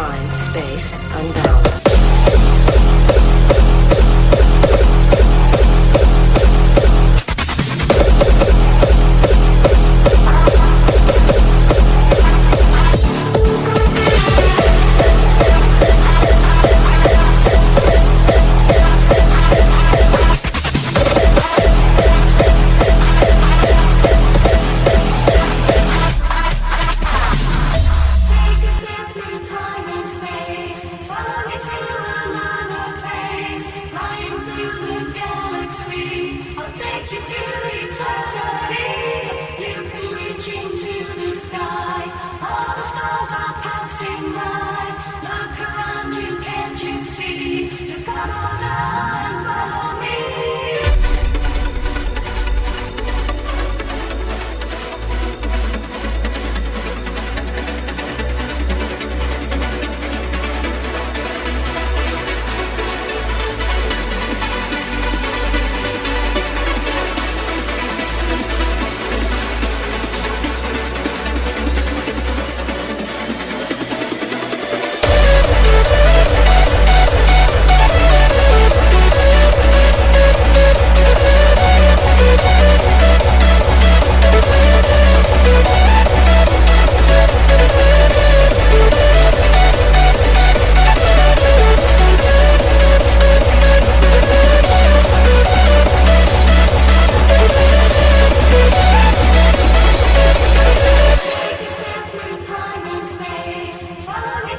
time, space, unbound. You to